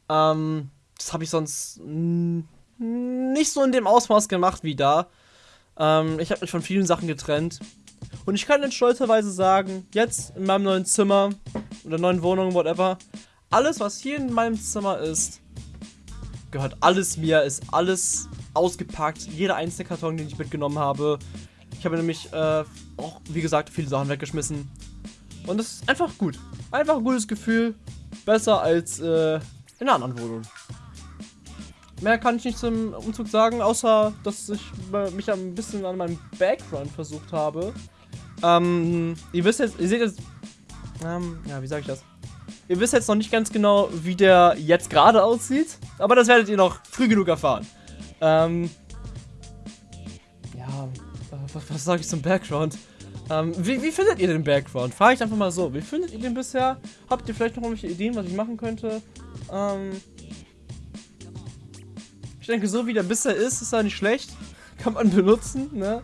Ähm, das habe ich sonst nicht so in dem Ausmaß gemacht wie da. Ähm, ich habe mich von vielen Sachen getrennt. Und ich kann jetzt stolzerweise sagen, jetzt in meinem neuen Zimmer oder neuen Wohnung, whatever, alles, was hier in meinem Zimmer ist, gehört alles mir, ist alles ausgepackt. Jeder einzelne Karton, den ich mitgenommen habe. Ich habe nämlich äh, auch, wie gesagt, viele Sachen weggeschmissen. Und das ist einfach gut. Einfach ein gutes Gefühl. Besser als äh, in einer anderen Wohnung. Mehr kann ich nicht zum Umzug sagen, außer dass ich mich ein bisschen an meinem Background versucht habe. Ähm, ihr wisst jetzt, ihr seht jetzt, ähm, ja, wie sage ich das? Ihr wisst jetzt noch nicht ganz genau, wie der jetzt gerade aussieht. Aber das werdet ihr noch früh genug erfahren. Ähm, ja, was, was sage ich zum Background? Ähm, wie, wie, findet ihr den Background? Frage ich einfach mal so. Wie findet ihr den bisher? Habt ihr vielleicht noch irgendwelche Ideen, was ich machen könnte? Ähm, denke, so wie der bisher ist, ist er nicht schlecht. Kann man benutzen, ne?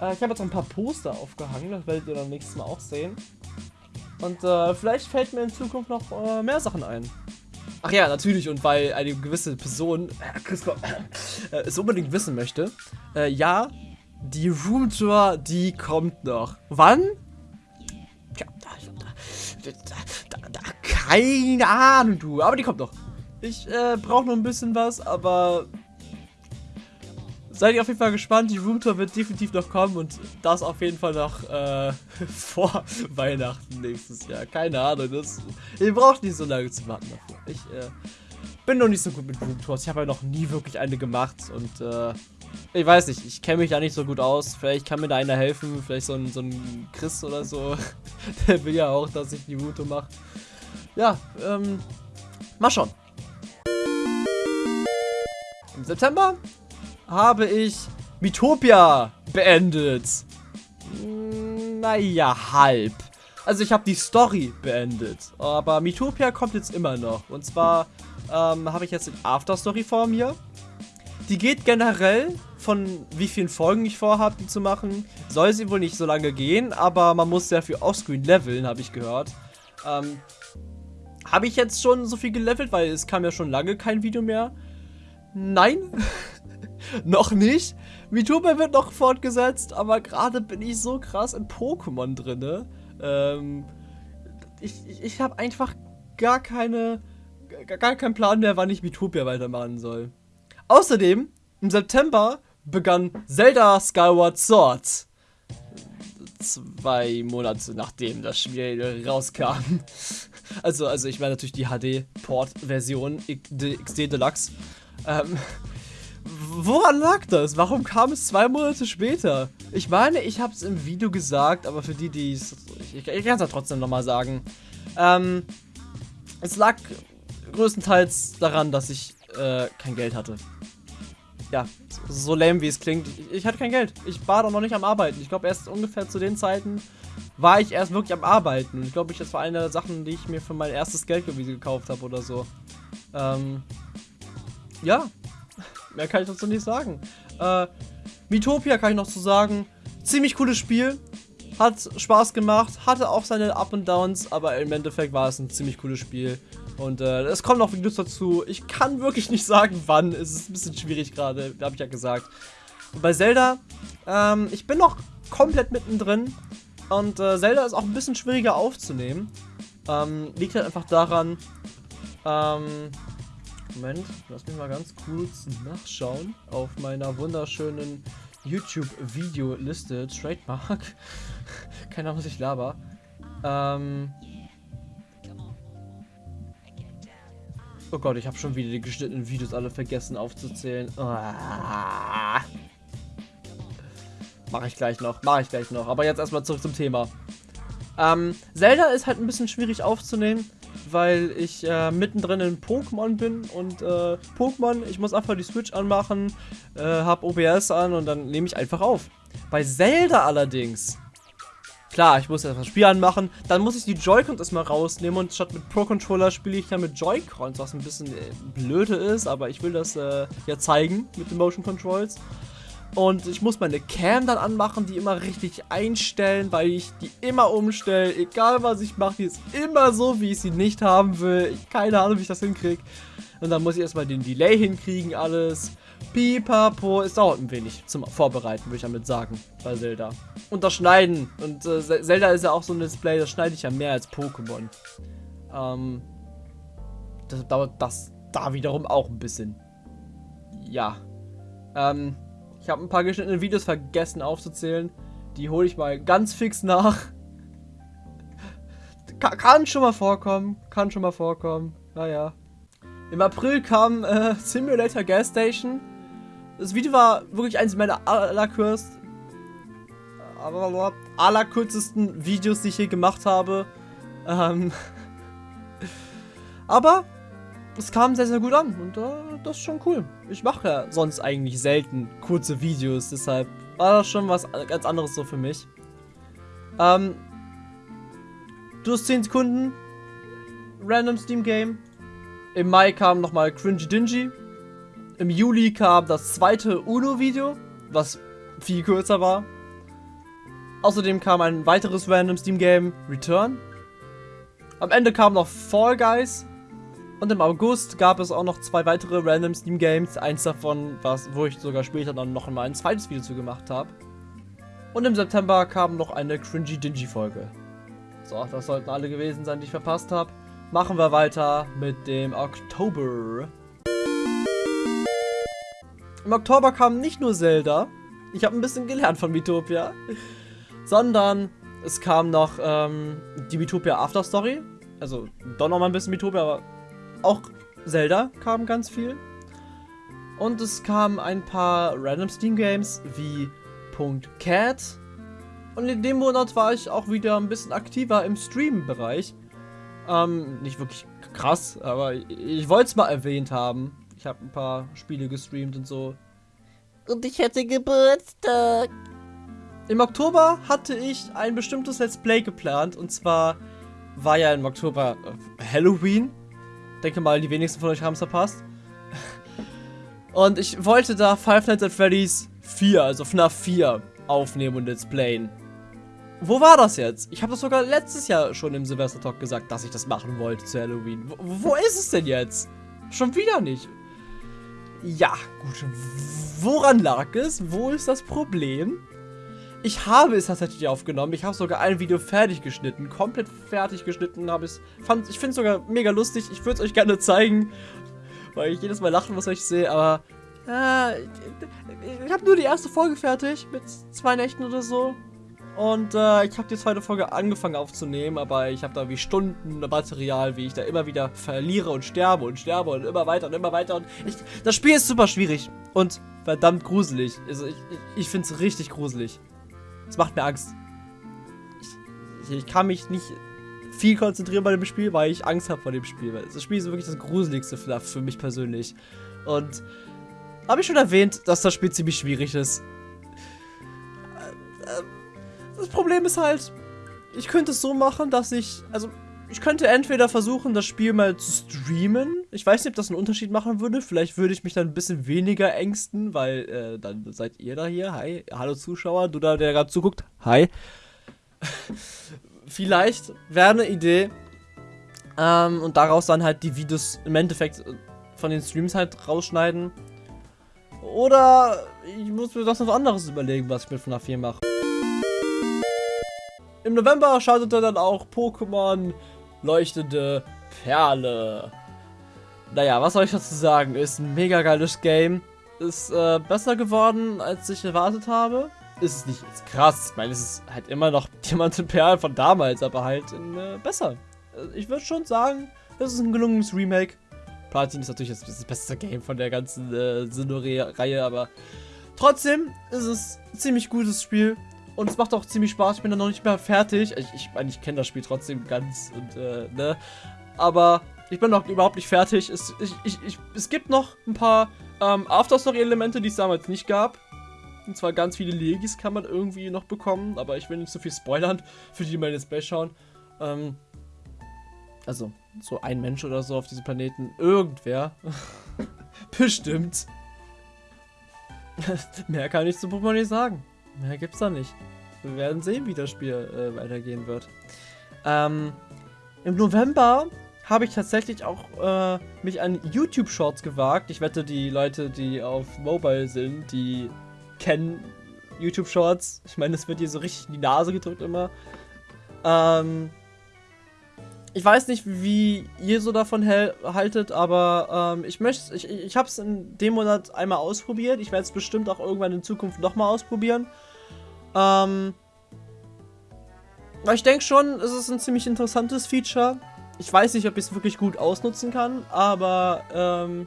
Äh, ich habe jetzt ein paar Poster aufgehangen, das werdet ihr dann nächstes Mal auch sehen. Und äh, vielleicht fällt mir in Zukunft noch äh, mehr Sachen ein. Ach ja, natürlich, und weil eine gewisse Person äh, es unbedingt wissen möchte, äh, ja, die Roomtour, die kommt noch. Wann? Ja, da, da, da, keine Ahnung, du, aber die kommt noch. Ich äh, brauche noch ein bisschen was, aber seid ihr auf jeden Fall gespannt. Die Roomtour wird definitiv noch kommen und das auf jeden Fall noch äh, vor Weihnachten nächstes Jahr. Keine Ahnung, das, ihr braucht nicht so lange zu warten dafür. Ich äh, bin noch nicht so gut mit Roomtours. Ich habe ja noch nie wirklich eine gemacht und äh, ich weiß nicht, ich kenne mich da nicht so gut aus. Vielleicht kann mir da einer helfen, vielleicht so ein, so ein Chris oder so. Der will ja auch, dass ich die Roomtour mache. Ja, ähm, mal schauen. Im September habe ich Mitopia beendet. Naja, halb. Also ich habe die Story beendet, aber Mitopia kommt jetzt immer noch. Und zwar ähm, habe ich jetzt die Afterstory vor mir. Die geht generell von wie vielen Folgen ich vorhabe, die zu machen. Soll sie wohl nicht so lange gehen, aber man muss sehr viel Offscreen leveln, habe ich gehört. Ähm, habe ich jetzt schon so viel gelevelt, weil es kam ja schon lange kein Video mehr. Nein, noch nicht. Mitopia wird noch fortgesetzt, aber gerade bin ich so krass in Pokémon drinne. Ähm, ich ich, ich habe einfach gar keine, gar keinen Plan mehr, wann ich Mitopia weitermachen soll. Außerdem, im September begann Zelda Skyward Sword. Zwei Monate nachdem das Spiel rauskam. Also, also ich meine natürlich die HD-Port-Version XD Deluxe. Ähm, woran lag das? Warum kam es zwei Monate später? Ich meine, ich habe es im Video gesagt, aber für die, die es... Ich, ich kann es ja trotzdem nochmal sagen. Ähm, es lag größtenteils daran, dass ich äh, kein Geld hatte. Ja, so lame wie es klingt. Ich, ich hatte kein Geld. Ich war doch noch nicht am Arbeiten. Ich glaube, erst ungefähr zu den Zeiten war ich erst wirklich am Arbeiten. Und ich glaube, das war eine der Sachen, die ich mir für mein erstes Geldbewiese gekauft habe oder so. Ähm, ja, mehr kann ich dazu nicht sagen. Äh, Mitopia kann ich noch zu sagen. Ziemlich cooles Spiel. Hat Spaß gemacht, hatte auch seine Up und Downs, aber im Endeffekt war es ein ziemlich cooles Spiel. Und äh, es kommen noch Videos dazu. Ich kann wirklich nicht sagen, wann. Es ist ein bisschen schwierig gerade, habe ich ja gesagt. Und bei Zelda, ähm, ich bin noch komplett mittendrin. Und äh, Zelda ist auch ein bisschen schwieriger aufzunehmen. Ähm, liegt halt einfach daran, ähm, Moment, lass mich mal ganz kurz nachschauen auf meiner wunderschönen YouTube-Video-Liste. Trademark. Keine Ahnung, was ich laber. Ähm. Oh Gott, ich habe schon wieder die geschnittenen Videos alle vergessen aufzuzählen. Ah. Mache ich gleich noch, mache ich gleich noch. Aber jetzt erstmal zurück zum Thema. Ähm, Zelda ist halt ein bisschen schwierig aufzunehmen, weil ich äh, mittendrin in Pokémon bin und äh, Pokémon, ich muss einfach die Switch anmachen, äh, hab OBS an und dann nehme ich einfach auf. Bei Zelda allerdings, klar, ich muss erst das Spiel anmachen, dann muss ich die Joy-Cons erstmal rausnehmen und statt mit Pro-Controller spiele ich dann mit Joy-Cons, was ein bisschen äh, blöde ist, aber ich will das äh, ja zeigen mit den Motion Controls. Und ich muss meine Cam dann anmachen, die immer richtig einstellen, weil ich die immer umstelle. Egal was ich mache, die ist immer so, wie ich sie nicht haben will. Ich, keine Ahnung, wie ich das hinkriege. Und dann muss ich erstmal den Delay hinkriegen, alles. Pipapo. Es dauert ein wenig zum Vorbereiten, würde ich damit sagen, bei Zelda. Und das Schneiden. Und äh, Zelda ist ja auch so ein Display, das schneide ich ja mehr als Pokémon. Ähm, das dauert das da wiederum auch ein bisschen. Ja. Ähm, ich habe ein paar geschnittene Videos vergessen aufzuzählen. Die hole ich mal ganz fix nach. Ka kann schon mal vorkommen. Kann schon mal vorkommen. Naja. Im April kam äh, Simulator Gas Station. Das Video war wirklich eines meiner allerkürzesten allerkürzesten Videos, die ich je gemacht habe. Ähm, aber es kam sehr, sehr gut an und äh, das ist schon cool. Ich mache ja sonst eigentlich selten kurze Videos, deshalb war das schon was ganz anderes so für mich. Ähm, du hast 10 Sekunden, Random Steam Game. Im Mai kam nochmal Cringy Dingy. Im Juli kam das zweite UNO-Video, was viel kürzer war. Außerdem kam ein weiteres Random Steam Game, Return. Am Ende kam noch Fall Guys, und im August gab es auch noch zwei weitere Random Steam Games. Eins davon, was, wo ich sogar später dann noch mal ein zweites Video zu gemacht habe. Und im September kam noch eine Cringy Dingy Folge. So, das sollten alle gewesen sein, die ich verpasst habe. Machen wir weiter mit dem Oktober. Im Oktober kam nicht nur Zelda, ich habe ein bisschen gelernt von Miitopia, sondern es kam noch ähm, die Miitopia After Story, also doch noch mal ein bisschen Miitopia, aber auch Zelda kam ganz viel. Und es kamen ein paar Random Steam Games wie .cat. Und in dem Monat war ich auch wieder ein bisschen aktiver im Stream-Bereich. Ähm, nicht wirklich krass, aber ich wollte es mal erwähnt haben. Ich habe ein paar Spiele gestreamt und so. Und ich hätte Geburtstag. Im Oktober hatte ich ein bestimmtes Let's Play geplant. Und zwar war ja im Oktober äh, Halloween. Denke mal, die wenigsten von euch haben es verpasst. Und ich wollte da Five Nights at Freddy's 4, also FNAF 4, aufnehmen und Let's Playen. Wo war das jetzt? Ich habe das sogar letztes Jahr schon im Silvester Talk gesagt, dass ich das machen wollte zu Halloween. Wo, wo ist es denn jetzt? Schon wieder nicht. Ja, gut. Woran lag es? Wo ist das Problem? Ich habe es tatsächlich aufgenommen. Ich habe sogar ein Video fertig geschnitten. Komplett fertig geschnitten habe es. Ich finde es sogar mega lustig. Ich würde es euch gerne zeigen. Weil ich jedes Mal lachen muss, wenn ich sehe. Aber äh, ich habe nur die erste Folge fertig. Mit zwei Nächten oder so. Und äh, ich habe die zweite Folge angefangen aufzunehmen, aber ich habe da wie Stunden Material, wie ich da immer wieder verliere und sterbe und sterbe und immer weiter und immer weiter. Und ich, das Spiel ist super schwierig und verdammt gruselig. Also ich, ich, ich finde es richtig gruselig. Es macht mir Angst. Ich, ich, kann mich nicht viel konzentrieren bei dem Spiel, weil ich Angst habe vor dem Spiel. Das Spiel ist wirklich das gruseligste Fluff für mich persönlich. Und habe ich schon erwähnt, dass das Spiel ziemlich schwierig ist. Das Problem ist halt, ich könnte es so machen, dass ich, also ich könnte entweder versuchen, das Spiel mal zu streamen. Ich weiß nicht, ob das einen Unterschied machen würde. Vielleicht würde ich mich dann ein bisschen weniger ängsten, weil äh, dann seid ihr da hier. Hi, hallo Zuschauer, du da, der gerade zuguckt. Hi. Vielleicht wäre eine Idee. Ähm, und daraus dann halt die Videos im Endeffekt von den Streams halt rausschneiden. Oder ich muss mir was anderes überlegen, was ich mit FNAF 4 mache. Im November schaltete dann auch Pokémon Leuchtende Perle. Naja, was soll ich dazu sagen? Ist ein mega geiles Game. Ist äh, besser geworden, als ich erwartet habe. Ist es nicht jetzt krass. Ich meine, es ist halt immer noch Diamant und Perle von damals, aber halt in, äh, besser. Äh, ich würde schon sagen, es ist ein gelungenes Remake. Platin ist natürlich das, das beste Game von der ganzen äh, Sinnoh-Reihe, aber trotzdem ist es ein ziemlich gutes Spiel. Und es macht auch ziemlich Spaß. Ich bin da noch nicht mehr fertig. Ich, ich meine, ich kenne das Spiel trotzdem ganz und, äh, ne. Aber ich bin noch überhaupt nicht fertig. Es, ich, ich, ich, es gibt noch ein paar ähm, Afterstory-Elemente, die es damals nicht gab. Und zwar ganz viele Legis kann man irgendwie noch bekommen. Aber ich will nicht so viel spoilern, für die, die mal jetzt schauen. Ähm, also, so ein Mensch oder so auf diesem Planeten. Irgendwer. Bestimmt. Mehr kann ich zu Pokémon nicht sagen. Mehr gibt's da nicht. Wir werden sehen, wie das Spiel äh, weitergehen wird. Ähm, Im November habe ich tatsächlich auch äh, mich an YouTube Shorts gewagt. Ich wette, die Leute, die auf Mobile sind, die kennen YouTube Shorts. Ich meine, es wird hier so richtig in die Nase gedrückt immer. Ähm, ich weiß nicht, wie ihr so davon haltet, aber ähm, ich möchte, ich, ich habe es in dem Monat einmal ausprobiert. Ich werde es bestimmt auch irgendwann in Zukunft nochmal ausprobieren. Ähm, ich denke schon, es ist ein ziemlich interessantes Feature. Ich weiß nicht, ob ich es wirklich gut ausnutzen kann, aber ähm,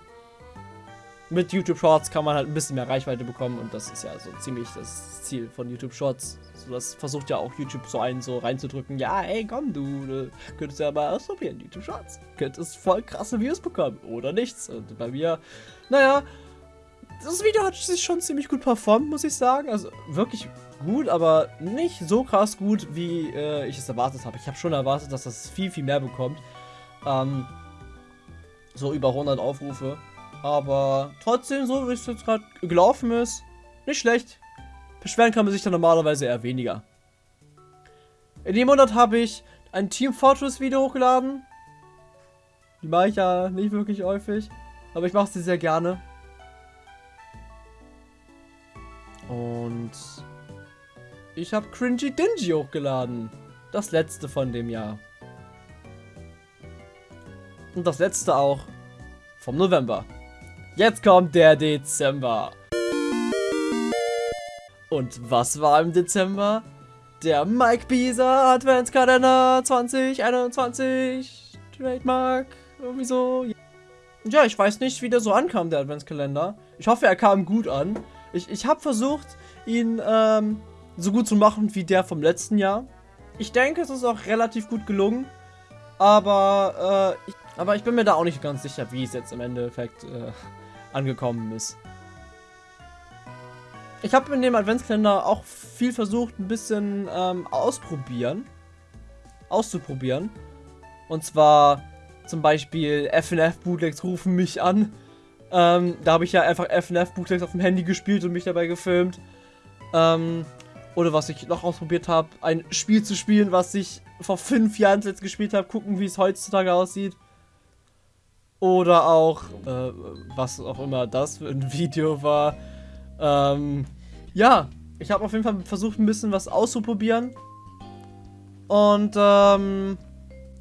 mit YouTube Shorts kann man halt ein bisschen mehr Reichweite bekommen und das ist ja so ziemlich das Ziel von YouTube Shorts. So, das versucht ja auch YouTube so einen so reinzudrücken. Ja, ey, komm, du, könntest ja mal ausprobieren, YouTube Shorts. Könntest voll krasse Views bekommen oder nichts. Und bei mir, naja, das Video hat sich schon ziemlich gut performt, muss ich sagen. Also wirklich gut, aber nicht so krass gut, wie äh, ich es erwartet habe. Ich habe schon erwartet, dass das viel, viel mehr bekommt. Ähm, so über 100 Aufrufe. Aber trotzdem, so wie es jetzt gerade gelaufen ist, nicht schlecht. Beschweren kann man sich dann normalerweise eher weniger. In dem Monat habe ich ein Team Fortress Video hochgeladen. Die mache ich ja nicht wirklich häufig. Aber ich mache sie sehr gerne. Und ich habe Cringy Dingy hochgeladen. Das letzte von dem Jahr. Und das letzte auch vom November. Jetzt kommt der Dezember. Und was war im Dezember? Der Mike Bieser Adventskalender 2021 Trademark. Irgendwie so. Ja, ich weiß nicht, wie der so ankam, der Adventskalender. Ich hoffe, er kam gut an. Ich, ich habe versucht, ihn ähm, so gut zu machen wie der vom letzten Jahr. Ich denke, es ist auch relativ gut gelungen. Aber, äh, ich, aber ich bin mir da auch nicht ganz sicher, wie es jetzt im Endeffekt äh, angekommen ist. Ich habe in dem Adventskalender auch viel versucht, ein bisschen ähm, ausprobieren. Auszuprobieren. Und zwar zum Beispiel FNF Bootlegs rufen mich an. Ähm, da habe ich ja einfach FNF Bootlegs auf dem Handy gespielt und mich dabei gefilmt. Ähm, oder was ich noch ausprobiert habe, ein Spiel zu spielen, was ich vor fünf Jahren jetzt gespielt habe, gucken, wie es heutzutage aussieht. Oder auch, äh, was auch immer das für ein Video war. Ähm, ja, ich habe auf jeden Fall versucht, ein bisschen was auszuprobieren. Und, ähm,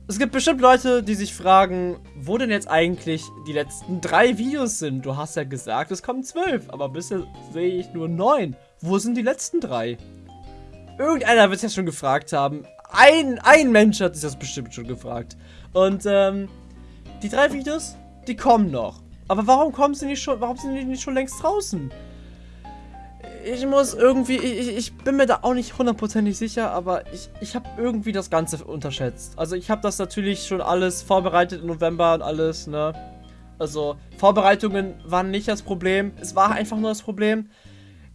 es gibt bestimmt Leute, die sich fragen, wo denn jetzt eigentlich die letzten drei Videos sind. Du hast ja gesagt, es kommen zwölf, aber bisher sehe ich nur neun. Wo sind die letzten drei? Irgendeiner wird es ja schon gefragt haben. Ein, ein Mensch hat sich das bestimmt schon gefragt. Und, ähm, die drei Videos, die kommen noch. Aber warum kommen sie nicht schon, warum sind die nicht schon längst draußen? ich muss irgendwie, ich, ich bin mir da auch nicht hundertprozentig sicher, aber ich, ich habe irgendwie das Ganze unterschätzt. Also ich habe das natürlich schon alles vorbereitet im November und alles, ne? Also Vorbereitungen waren nicht das Problem, es war einfach nur das Problem.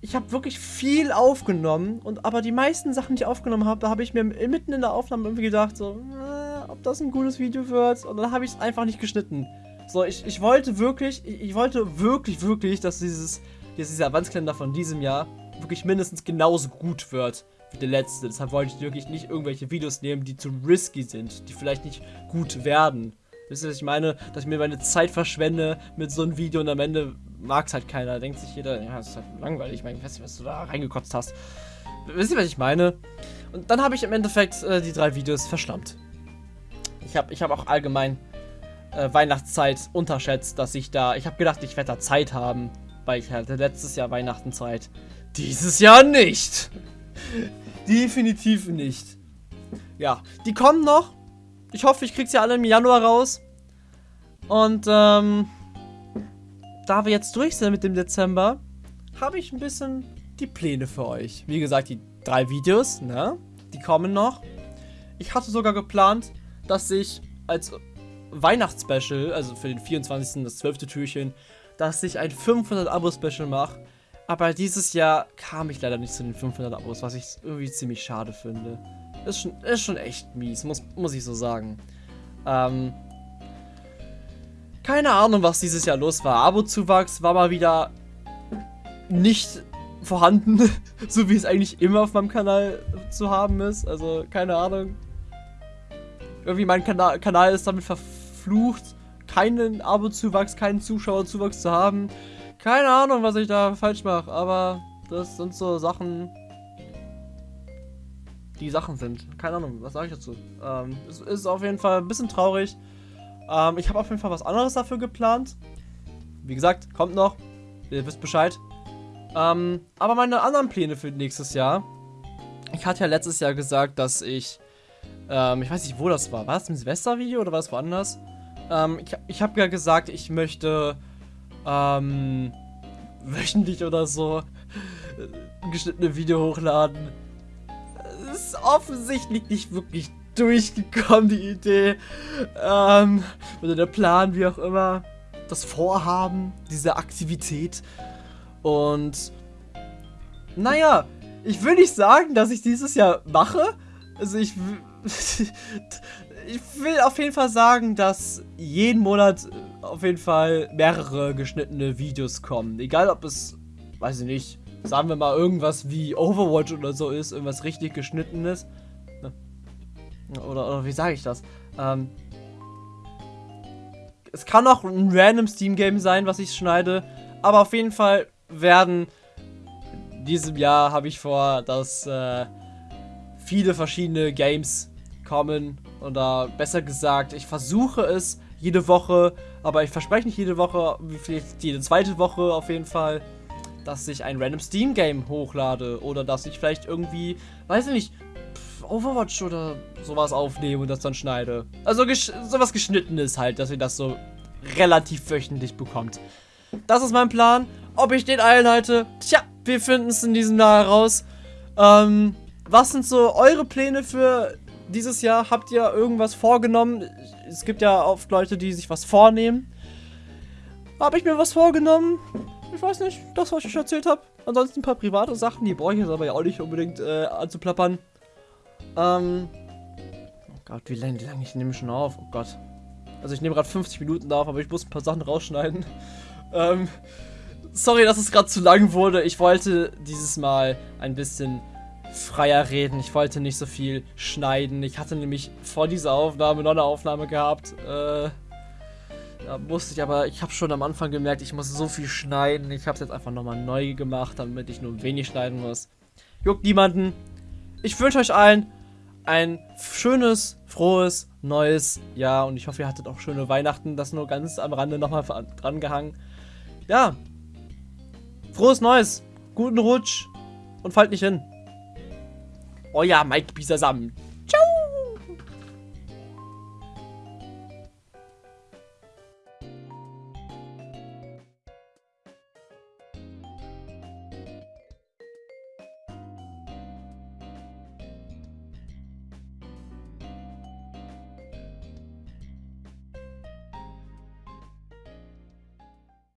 Ich habe wirklich viel aufgenommen und aber die meisten Sachen, die ich aufgenommen habe, da habe ich mir mitten in der Aufnahme irgendwie gedacht, so, äh, ob das ein gutes Video wird und dann habe ich es einfach nicht geschnitten. So, ich, ich wollte wirklich, ich, ich wollte wirklich, wirklich, dass dieses dass dieser Adventskalender von diesem Jahr wirklich mindestens genauso gut wird wie der letzte. Deshalb wollte ich wirklich nicht irgendwelche Videos nehmen, die zu risky sind, die vielleicht nicht gut werden. Wisst ihr, was ich meine? Dass ich mir meine Zeit verschwende mit so einem Video und am Ende mag es halt keiner. Denkt sich jeder, ja, das ist halt langweilig. Ich meine, ich weiß nicht, was du da reingekotzt hast. Wisst ihr, was ich meine? Und dann habe ich im Endeffekt äh, die drei Videos verschlammt. Ich habe ich hab auch allgemein äh, Weihnachtszeit unterschätzt, dass ich da. Ich habe gedacht, ich werde da Zeit haben weil ich hatte letztes Jahr Weihnachten Zeit. Dieses Jahr nicht. Definitiv nicht. Ja, die kommen noch. Ich hoffe, ich krieg sie alle im Januar raus. Und, ähm, da wir jetzt durch sind mit dem Dezember, habe ich ein bisschen die Pläne für euch. Wie gesagt, die drei Videos, ne? Die kommen noch. Ich hatte sogar geplant, dass ich als Weihnachtsspecial, also für den 24. das 12. Türchen, dass ich ein 500 Abo-Special mache. Aber dieses Jahr kam ich leider nicht zu den 500 Abos, was ich irgendwie ziemlich schade finde. Ist schon, ist schon echt mies, muss, muss ich so sagen. Ähm, keine Ahnung, was dieses Jahr los war. Abo-Zuwachs war mal wieder nicht vorhanden, so wie es eigentlich immer auf meinem Kanal zu haben ist. Also, keine Ahnung. Irgendwie mein Kanal, Kanal ist damit verflucht, keinen Abo-Zuwachs, keinen Zuschauerzuwachs zu haben. Keine Ahnung, was ich da falsch mache, aber das sind so Sachen, die Sachen sind. Keine Ahnung, was sage ich dazu? Ähm, es ist auf jeden Fall ein bisschen traurig. Ähm, ich habe auf jeden Fall was anderes dafür geplant. Wie gesagt, kommt noch. Ihr wisst Bescheid. Ähm, aber meine anderen Pläne für nächstes Jahr. Ich hatte ja letztes Jahr gesagt, dass ich, ähm, ich weiß nicht, wo das war. War das im Silvestervideo oder war es woanders? Ähm, ich ich habe ja gesagt, ich möchte ähm, wöchentlich oder so ein geschnittene Video hochladen. Das ist offensichtlich nicht wirklich durchgekommen, die Idee. Ähm, oder der Plan, wie auch immer. Das Vorhaben, diese Aktivität. Und naja, ich will nicht sagen, dass ich dieses Jahr mache. Also ich ich will auf jeden Fall sagen, dass jeden Monat auf jeden Fall mehrere geschnittene Videos kommen. Egal ob es, weiß ich nicht, sagen wir mal irgendwas wie Overwatch oder so ist, irgendwas richtig geschnittenes. Ne? Oder, oder wie sage ich das? Ähm, es kann auch ein random Steam-Game sein, was ich schneide. Aber auf jeden Fall werden diesem Jahr habe ich vor, dass äh, viele verschiedene Games kommen. Oder besser gesagt, ich versuche es jede Woche, aber ich verspreche nicht jede Woche, vielleicht jede zweite Woche auf jeden Fall, dass ich ein random Steam Game hochlade oder dass ich vielleicht irgendwie, weiß ich nicht, Overwatch oder sowas aufnehme und das dann schneide. Also gesch sowas geschnittenes halt, dass ihr das so relativ wöchentlich bekommt. Das ist mein Plan. Ob ich den einhalte, tja, wir finden es in diesem Jahr heraus. Ähm, was sind so eure Pläne für dieses Jahr? Habt ihr irgendwas vorgenommen? Es gibt ja oft Leute, die sich was vornehmen. Habe ich mir was vorgenommen? Ich weiß nicht, das, was ich erzählt habe. Ansonsten ein paar private Sachen, die brauche ich jetzt aber ja auch nicht unbedingt äh, anzuplappern. Ähm. Oh Gott, wie lange, wie lange ich nehme schon auf? Oh Gott. Also ich nehme gerade 50 Minuten auf, aber ich muss ein paar Sachen rausschneiden. Ähm. Sorry, dass es gerade zu lang wurde. Ich wollte dieses Mal ein bisschen freier reden. Ich wollte nicht so viel schneiden. Ich hatte nämlich vor dieser Aufnahme noch eine Aufnahme gehabt. Äh, da musste ich aber, ich habe schon am Anfang gemerkt, ich muss so viel schneiden. Ich habe es jetzt einfach nochmal neu gemacht, damit ich nur wenig schneiden muss. Juckt niemanden. Ich wünsche euch allen ein schönes, frohes, neues Jahr und ich hoffe, ihr hattet auch schöne Weihnachten. Das nur ganz am Rande nochmal dran gehangen. Ja. Frohes Neues. Guten Rutsch und fallt nicht hin. Euer Mike Bisasam.